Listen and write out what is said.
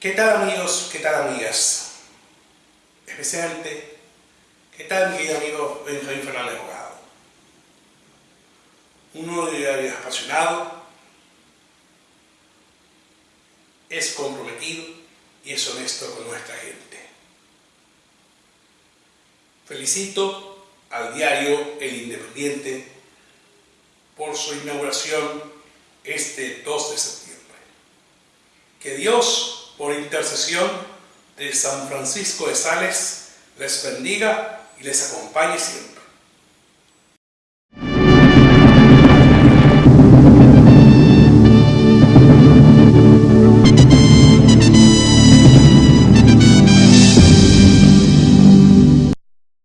¿Qué tal amigos? ¿Qué tal amigas? Especialmente, ¿qué tal mi querido amigo Benjamín Fernández Abogado? Un nuevo diario apasionado, es comprometido y es honesto con nuestra gente. Felicito al diario El Independiente por su inauguración este 2 de septiembre. Que Dios por intercesión de San Francisco de Sales, les bendiga y les acompañe siempre.